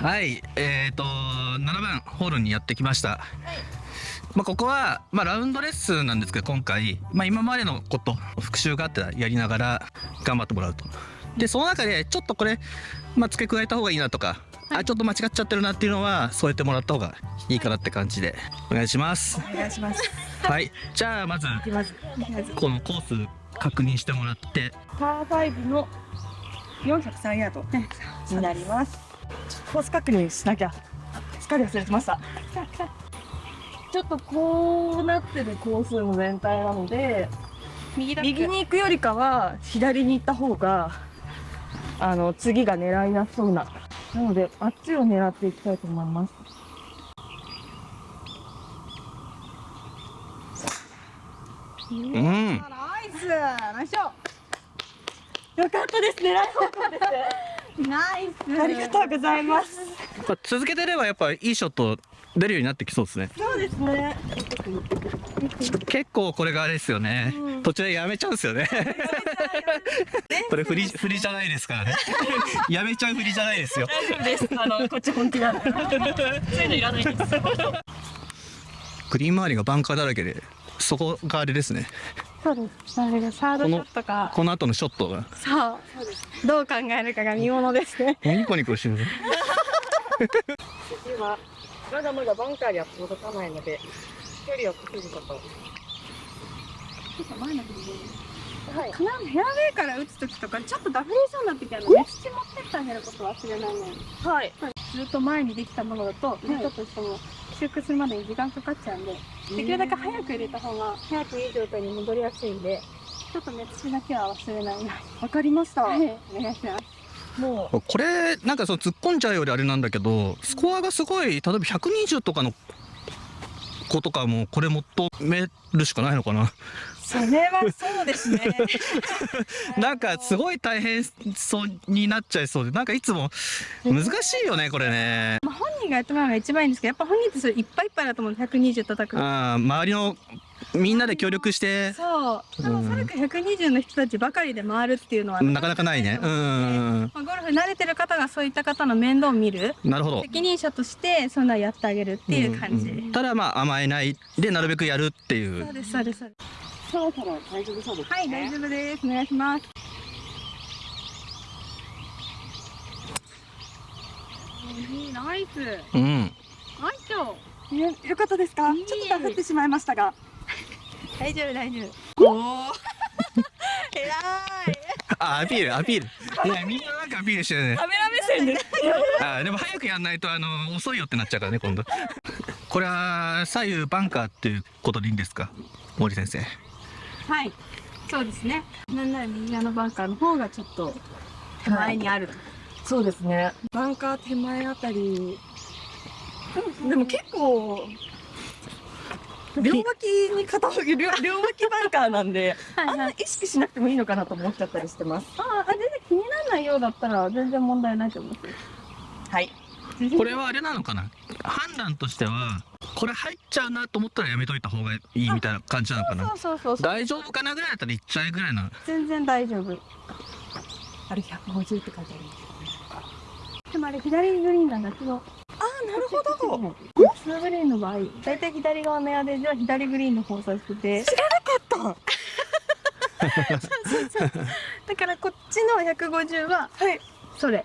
はい、えっ、と7番ホールにやってきました。まあここはまあラウンドレッスンなんですけど今回まあ今までのこと復習があってやりながら頑張ってもらうと。でその中でちょっとこれまあ付け加えた方がいいなとか、あちょっと間違っちゃってるなっていうのは添えてもらった方がいいかなって感じでお願いします。お願いします。はい、じゃあ。まずこのコース確認してもらってパー5の403ヤードになります。コース確認しなきゃ。すっかり忘れてました。ちょっとこうなってるコースの全体なので、右だ右に行くよりかは左に行った方が、あの、次が狙いやすそうな。なので、あっちを狙っていきたいと思います。うんナイスナイスよかったです。狙い方向です。ナイスありがとうございます。やっぱ続けてればやっぱいいショット出るようになってきそうですねそうですね。結構これがあれですよね、途中でやめちゃうんですよね これ振り振りじゃないですからね やめちゃう振りじゃないですよ大丈夫です。あの、こっち本気なんで。そういうのいらないです。グリーン周りがバンカーだらけでそこがあれですね。そうです。あれがサードショットかこの後のショットが。そう。どう考えるかが見ものですね。ニコニコしてる次は、まだまだバンカーには届かないので、距離を稼ぐこと。前の振りではい。フェアウェイから打つ時とかちょっとダフりそうになってきたのね土持ってってあげること忘れないねはい。ずっと前にできたものだと、ちょっとしても修復するまでに時間かかっちゃうんでできるだけ早く入れた方が早くいい状態に戻りやすいんでちょっとね土だけは忘れないな。わかりました。はい。お願いします。もう、これなんかその突っ込んじゃうよりあれなんだけどスコアがすごい例えば120とかの子とかもこれ求めるしかないのかな。それはそうですね。なんかすごい大変そうになっちゃいそうでなんかいつも難しいよねこれね。まあ、本人がやってもらうのが一番いいんですけどやっぱ本人ってそれいっぱいいっぱいだと思う120叩くの。あー周りのみんなで協力して。そう。でもうん。それか120の人たちばかりで回るっていうのはなかなかないね。うんまあ、ゴルフ慣れてる方がそういった方の面倒を見る。なるほど。責任者としてそんなのやってあげるっていう感じ、んんただまあ甘えないでなるべくやるっていう。そうですそうですそうです。そろそろ大丈夫そうです、ね。はい大丈夫です。お願いします。いいナイス。うん。ナイスよかったですか？ちょっとダフってしまいましたが。大丈夫大丈夫おお。偉い。あアピールアピールねみんななんかアピールしてるねカメラ目線で。あでも早くやんないとあの遅いよってなっちゃうからね今度これは左右バンカーっていうことでいいんですか？森先生はいそうですねなんなら右側のバンカーの方がちょっと手前にあると、そうですね。バンカー手前あたり。でも結構。両脇に傾く両両脇バンカーなんで、はいあんま意識しなくてもいいのかなと思っちゃったりしてます。ああ全然気にならないようだったら全然問題ないと思う。はい。これはあれなのかな？判断としてはこれ入っちゃうなと思ったらやめといた方がいいみたいな感じなのかな？そうそうそうそう。大丈夫かなぐらいだったら行っちゃえぐらいな全然大丈夫。あれ150って書いてある。でもあれ左グリーンなんだけどああ、なるほど。ツーグリーンの場合大体左側の屋根では左グリーンの方を指してて知らなかっだからこっちの150はた。はい。それ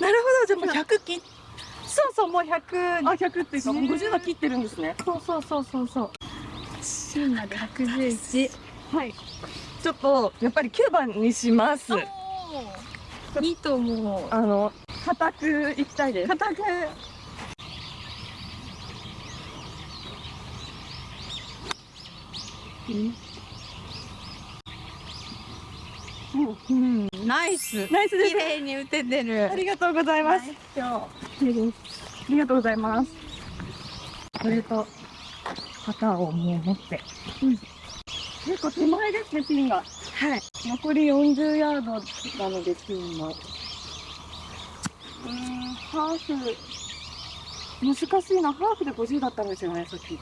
なるほど。じゃあもう100切っそうそうもう100あ、100っていうか、もう50は切ってるんですね。そうそうそうそうそう芯まで111はい。ちょっと、やっぱり9番にします。いいと思うあの、固くいきたいです。固くうん、ナイスナイスです綺麗に打ててるありがとうございます。今綺麗です。ありがとうございます。これと、旗をもう持って。うん。結構手前ですね、ピンが。日はい残り40ヤードなので、ピンの。うん、ハーフ。難しいな。ハーフで50だったんですよね、さっき。よ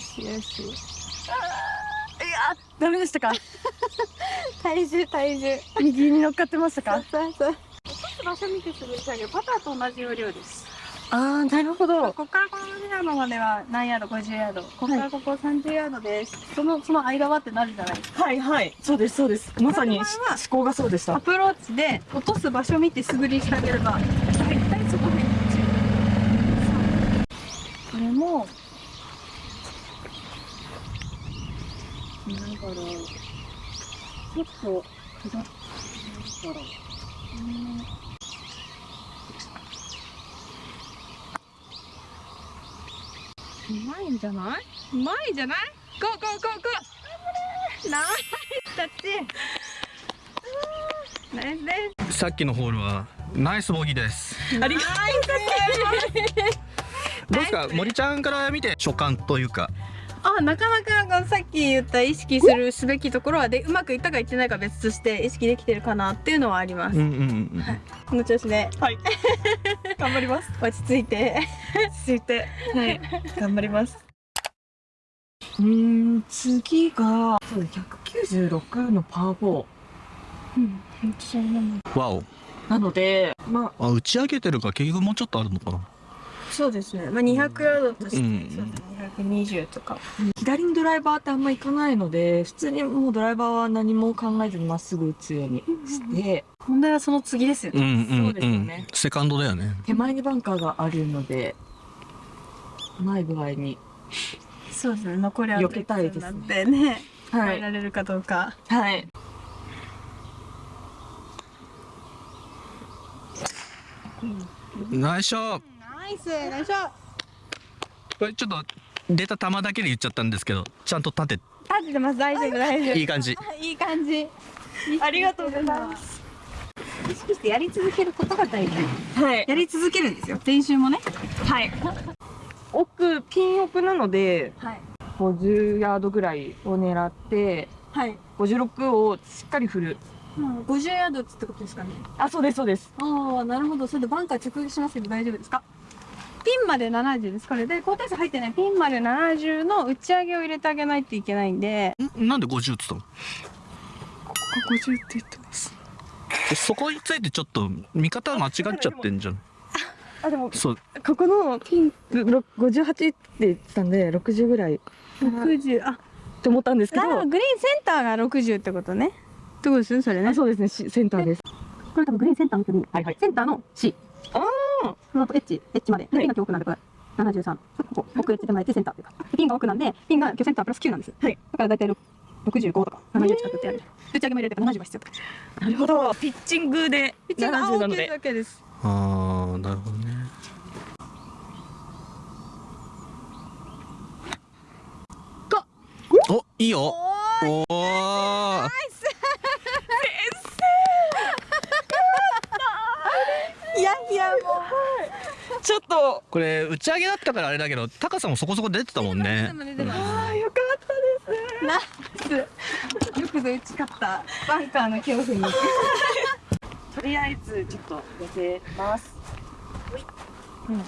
しよし。いやダメでしたか体重体重。右に乗っかってましたかそうそう。落とす場所見てすぐ下げパター。と同じ要領です。ああなるほどここからこのまでは何ヤード50ヤード。ここからここ30ヤードです。そのその間はってなるじゃないですか。はいはい。そうですそうです。まさに思考がそうでした。アプローチで落とす場所見て素振りしてあげれば大体そこにこれもなんだろう。結構下っなんだろううまいんじゃない？うまいんじゃない？ゴーゴーゴーゴーナイスタッチ。ナイスですさっきのホールはナイスボギーです。ありがとどうですか？森ちゃんから見て所感というかあなかなかさっき言った意識するすべきところはでうまくいったかいってないか別として意識できてるかなっていうのはあります、うんうんうんこの調子で。はい。頑張ります。落ち着いて。続いて。はい。頑張ります。うーん次がそうです196のパー4うんなのわお。なのでまああ打ち上げてるから結局もうちょっとあるのかなそうですね。まあ200ヤードとして、うん。そうですね。220とか。左にドライバーってあんま行かないので普通にもうドライバーは何も考えずにまっすぐ打つようにして。問題はその次ですよね、うんうんそうですよね。セカンドだよね。手前にバンカーがあるのでない具合にそうですね。残りあ避けたいですね。なってね。はい。られるかどうか。はい。ナイスショットナイスナイスこれちょっと出た球だけで言っちゃったんですけどちゃんと立て。立ててます。大丈夫大丈夫。いい感じ。いい感じ。ありがとうございます。意識してやり続けることが大事。はい。やり続けるんですよ。練習もね。はい。奥ピン奥なのではい。50ヤードぐらいを狙ってはい、56をしっかり振る。うん、50ヤードってことですかね。あそうですそうです。ああなるほど。それでバンカー直撃しますけど大丈夫ですか？ピンまで70です。これで高低差入ってない。ピンまで70の打ち上げを入れてあげないといけないんで。ん？なんで50っつったの？ここ50って言ってます。でそこについてちょっと見方間違っちゃってんじゃん。あでもそう。ここのピン58って言ってたんで60ぐらい。っ60あ。て思ったんですけど。グリーンセンターが60ってことね。ってことですねそれね。あそうですね。しセンターです。これ多分グリーンセンターの距離。はいはい。センターの C あその後エッジエッジまで、はい。ピンが奥なんでこれ73ここ奥エッジ手前でセンターっていうか。でピンが奥なんでピンが今日センタープラス9なんですはい。だから大体65とか70近くってやる。打ち上げも入れてから70は必要って感じなるほど。ピッチングでピッチング70なの OK でだけです。あーなるほどね。おいいよ。おおいやいやもちょっとこれ打ち上げだったからあれだけど高さもそこそこ出てたもんね。あーよかったです。ナイスよくぞ打ち勝ったバンカーの恐怖に。とりあえずちょっと寄せます。うん。と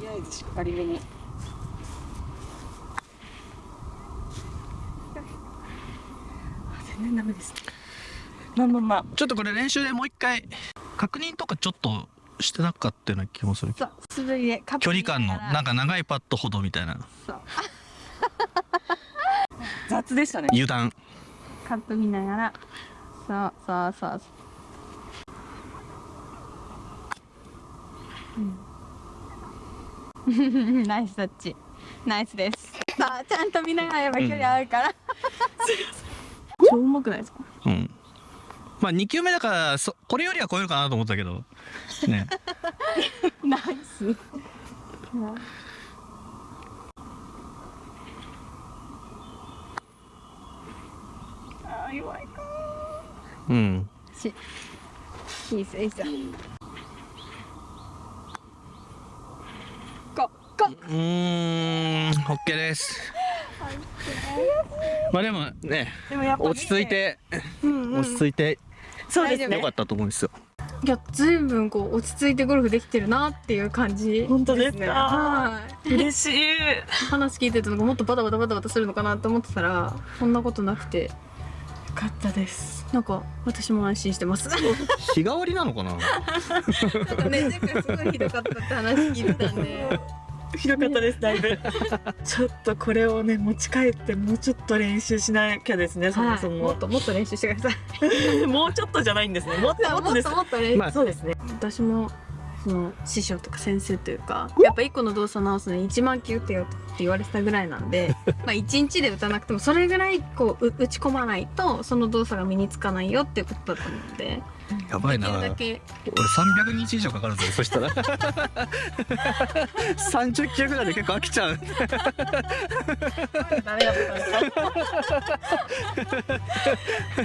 りあえずしっかりめに。あ全然ダメですまあまあまあ。ちょっとこれ練習でもう一回確認とかちょっとしてなかったような気もするそう素振りでカップ距離感のなんかか長いパットほどみたいな。雑でしたね。油断。カップ見ながら。そうそうそう。うん。ナイスタッチナイスです。さあちゃんと見ながらやれば距離合うから、超うまくないですか？うんまあ2球目だからそこれよりは超えるかなと思ったけど。ね。ナイスあー弱いかうん。しいいっすいいっすよここうーん OK です。まあでもね落ち着いてうんうん。落ち着いてそうですね。よかったと思うんですよ。いや随分こう落ち着いてゴルフできてるなっていう感じ本当ですか？はい。嬉しい。話聞いてたのがもっとバタバタバタバタするのかなと思ってたらそんなことなくて。よかったです。なんか私も安心してます。日替わりなのかな？なんかね前回すごいひどかったって話聞いてたんでひどかったですだいぶ。ちょっとこれをね持ち帰ってもうちょっと練習しなきゃですねそもそはい、も。もっ、ともっと練習してください。もうちょっとじゃないんですね。もっともっとです。もっと練習、まあそうですね。私もその師匠とか先生というかやっぱ一個の動作直すのに1万球打ってよって言われてたぐらいなんでまあ1日で打たなくてもそれぐらいこうう打ち込まないとその動作が身につかないよっていうことだったのでやばいな。俺300日以上かかるぞ。そしたら。30球ぐらいで結構飽きちゃう。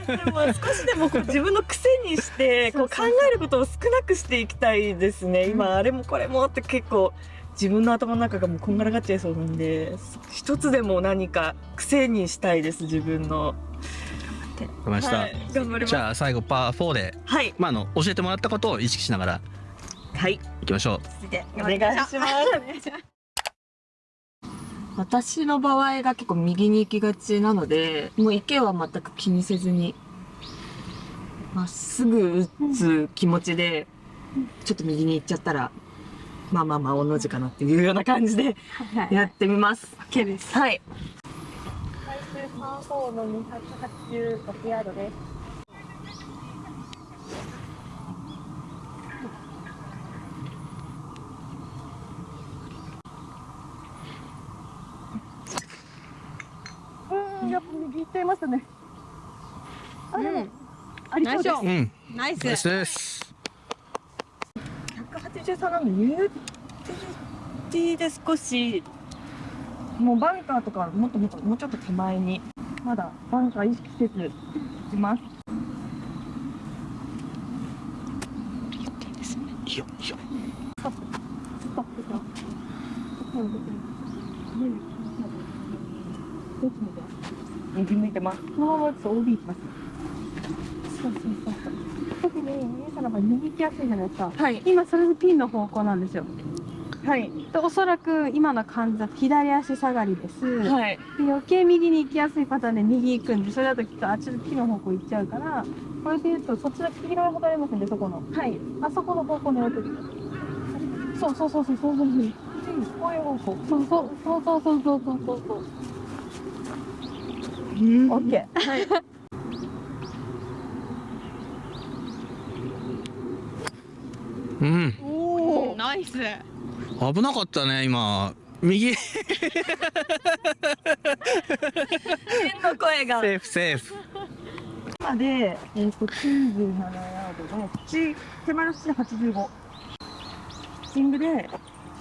でも少しでもこう自分の癖にしてこう考えることを少なくしていきたいですね。今あれもこれもって結構自分の頭の中がもうこんがらがっちゃいそうなんで一つでも何か癖にしたいです自分の出ました、はい。頑張ります。じゃあ最後パー4で、はい。まあ、あの教えてもらったことを意識しながらはい。いきましょう。続いてお願いします。私の場合が結構右に行きがちなのでもう池は全く気にせずにまっすぐ打つ気持ちでちょっと右に行っちゃったらまあまあまあおの字かなっていうような感じではい。やってみます。OK です。はい。最終3ホールの286ヤードですうん、やっぱ右行っちゃいましたね。あ、でも、うん。ありそうです。うん。ナイス。ナイスです。183なのに、ユーティで少し、もうバンカーとかもっともっと、もうちょっと手前に、まだ。バンカー意識せず、打ちます。いいよ。いいよ。ストップか。どっち向いてます右向いてます。このまま打つと OB いきます。そうそうそう特に皆さんの場合右行きやすいじゃないですかはい。今それでピンの方向なんですよ。はい。でおそらく今の感じだと左足下がりです、はい。で余計右に行きやすいパターンで右行くんでそれだときっとあっちの木の方向行っちゃうからこれで言うとそっちの黄色いほどありますんでそこのはい。あそこの方向に置いてるそうそうそうそうそうそうそうこういう方向。そうそうそうそうそうそうそうそうそううんオッケーはい。うんおお。ナイス危なかったね今右セ天の声が。ーフセーフ今で、えっ、と、97ヤードの、口、手前の土で85。ピッチングで、ちょっ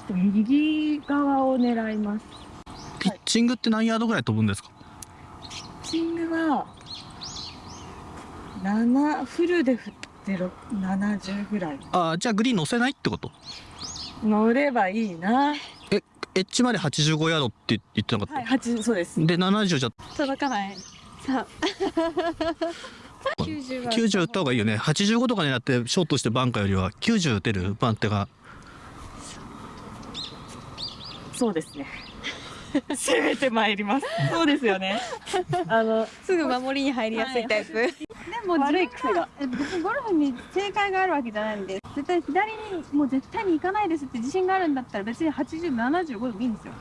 と右側を狙います。ピッチングって何ヤードぐらい飛ぶんですか？ピッチングは、7、フルで振ってろ70ぐらい。あーじゃあグリーン乗せないってこと？乗ればいいな。エッジまで85ヤードって言ってなかった、はい、8、そうです。で70じゃ届かないさあ 90は90打った方がいいよね85とか狙ってショートしてバンカーよりは90打てる番手がそうですね。攻めてまいります。そうですよね。あの、すぐ守りに入りやすいタイプ、でも悪い癖が。え別にゴルフに正解があるわけじゃないんで絶対左にもう絶対に行かないですって自信があるんだったら別に8075でもいいんですよ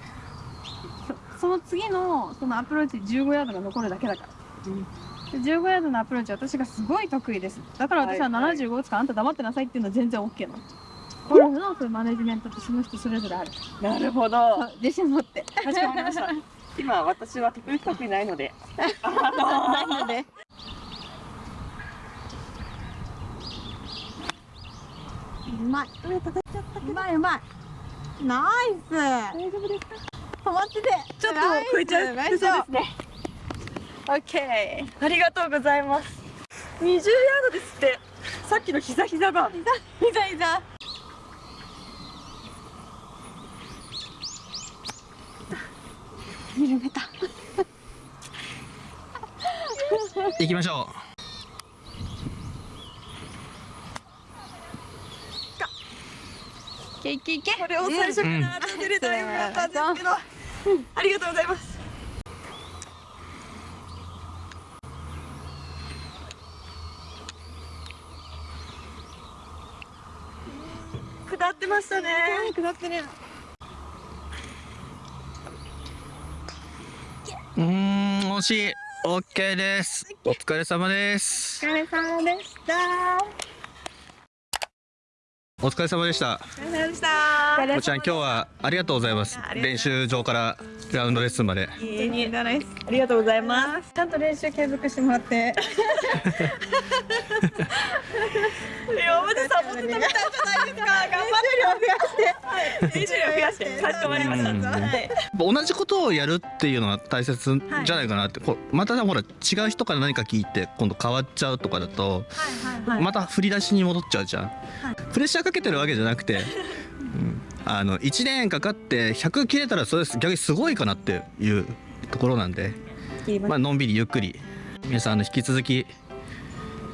そその次のそのアプローチ15ヤードが残るだけだから、で15ヤードのアプローチ私がすごい得意ですだから私ははいはい75打つからあんた黙ってなさいっていうのは全然 OK なのゴルフのそういうマネジメントってその人それぞれあるなるほど。自信持ってかしこまりました。今私は得意不得意ないので。ないのでうまい上叩いちゃったけどうまいうまいナイス大丈夫ですか？止まっててちょっと超えちゃう。そうですね。オッケありがとうございます。20ヤードですって。さっきの膝膝が。ーいざいざ緩めた。行きましょけいけいけ。これを最初から当てれたらよかったんですけど、ありがとうございます。下ってましたね。下ってるうーん惜しい。OK です。お疲れ様です。お疲れ様でした。お疲れ様でした。お疲れ様でしたおちゃん今日はありがとうございます。練習場からラウンドレッスンまで。ありがとうございます。ちゃんと練習継続してもらって。今までサボってたみたいじゃないですか。頑張って練習量増やして。かしこまりました同じことをやるっていうのが大切じゃないかなって、こうまたほら違う人から何か聞いて今度変わっちゃうとかだとはいまた振り出しに戻っちゃうじゃん、プレッシャーかけてるわけじゃなくて、うんあの1年かかって100切れたらそれ逆にすごいかなっていうところなんで、まあのんびりゆっくり皆さんあの引き続き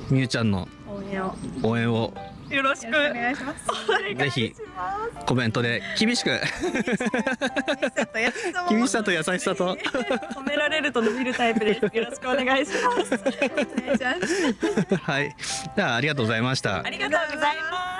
みゆちゃんの応援を。応援を。よろしく。お願いします。ぜひコメントで厳しく。厳しさと優しさと褒められると伸びるタイプです。よろしくお願いしますお願いします。はい。じゃあありがとうございました。ありがとうございます